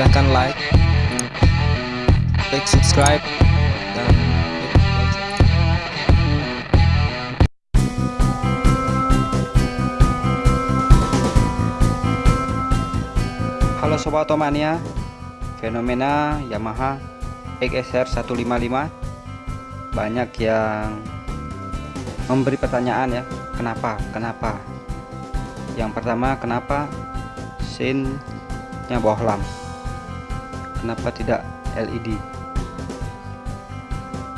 silahkan like klik subscribe dan. Halo Sobat Otomania Fenomena Yamaha XSR 155 Banyak yang Memberi pertanyaan ya Kenapa? Kenapa? Yang pertama kenapa Scene-nya bohlam Kenapa tidak LED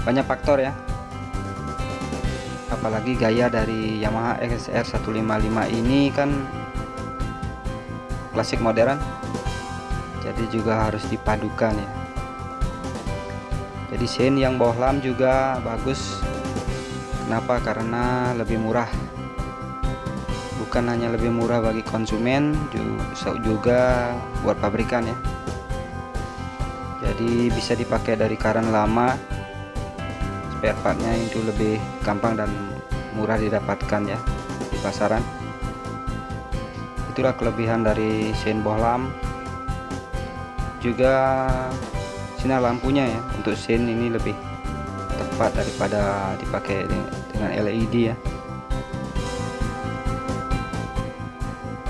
Banyak faktor ya. Apalagi gaya dari Yamaha XSR 155 ini kan klasik modern. Jadi juga harus dipadukan ya. Jadi scene yang bohlam juga bagus. Kenapa? Karena lebih murah. Bukan hanya lebih murah bagi konsumen juga buat pabrikan ya jadi bisa dipakai dari karen lama. Spare partnya itu lebih gampang dan murah didapatkan ya di pasaran. Itulah kelebihan dari scene bohlam. Juga sinar lampunya ya untuk scene ini lebih tepat daripada dipakai dengan LED ya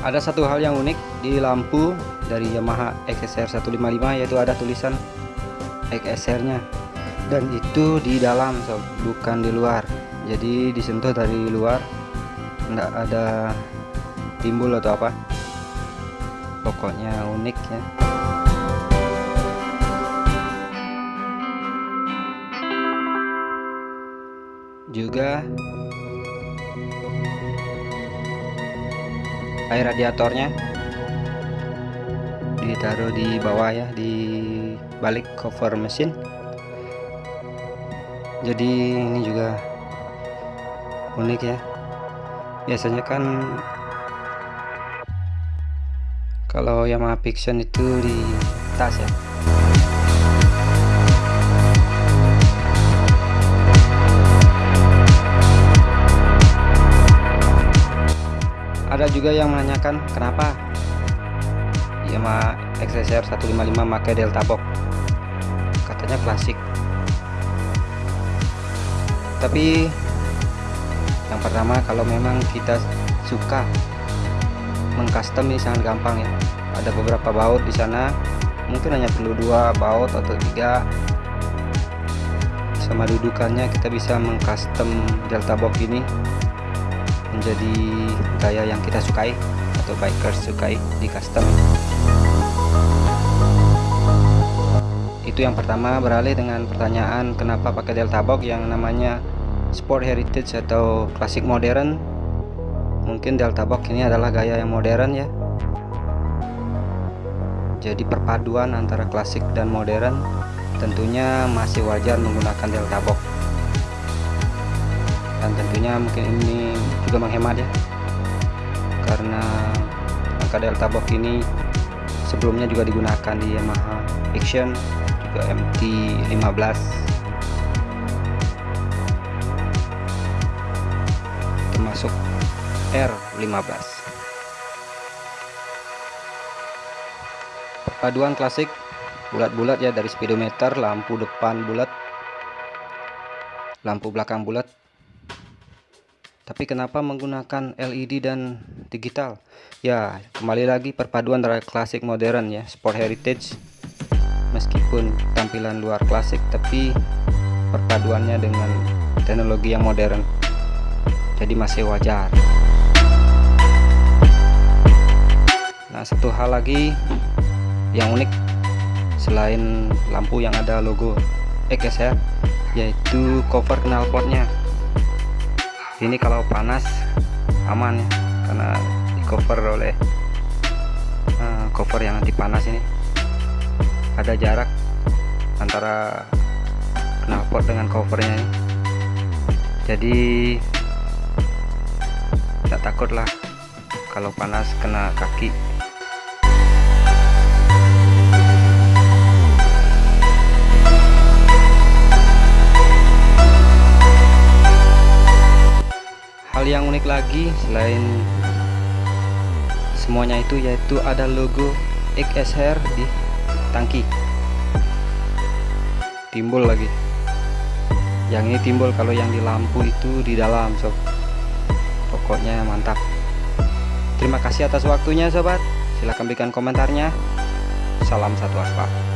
ada satu hal yang unik di lampu dari Yamaha XSR 155 yaitu ada tulisan XSR nya dan itu di dalam sob, bukan di luar. Jadi disentuh dari luar enggak ada timbul atau apa. Pokoknya unik ya. Juga air radiatornya. Ditaruh di bawah ya di balik cover mesin. Jadi ini juga unik ya. Biasanya kan kalau Yamaha Fiction itu di tas ya ada juga yang menanyakan kenapa? Yamaha XSR 155 pakai Delta Box. Katanya klasik. Tapi yang pertama kalau memang kita suka mengcustom ini sangat gampang ya. Ada beberapa baut di sana. Mungkin hanya perlu dua baut atau tiga. Sama dudukannya kita bisa mengcustom delta box ini menjadi gaya yang kita sukai atau bikers sukai di custom. Itu yang pertama beralih dengan pertanyaan kenapa pakai delta box yang namanya sport heritage atau klasik modern? Mungkin delta box ini adalah gaya yang modern ya. Jadi perpaduan antara klasik dan modern tentunya masih wajar menggunakan delta box tentunya mungkin ini juga menghemat ya. Karena angka delta box ini sebelumnya juga digunakan di Yamaha Fiction juga MT15 termasuk R15 perpaduan klasik bulat-bulat ya dari speedometer lampu depan bulat lampu belakang bulat tapi kenapa menggunakan LED dan digital? Ya kembali lagi perpaduan antara klasik modern ya sport heritage. Meskipun tampilan luar klasik tapi perpaduannya dengan teknologi yang modern. Jadi masih wajar. Nah satu hal lagi yang unik selain lampu yang ada logo XSR yaitu cover knalpotnya ini kalau panas aman ya karena di cover oleh uh, cover yang anti panas ini ada jarak antara knalpot dengan covernya ini. jadi tidak takut lah kalau panas kena kaki hal yang unik lagi selain semuanya itu yaitu ada logo XSR di tangki. Timbul lagi. Yang ini timbul kalau yang di lampu itu di dalam sob. Pokoknya mantap. Terima kasih atas waktunya sobat. Silahkan berikan komentarnya. Salam satu aspal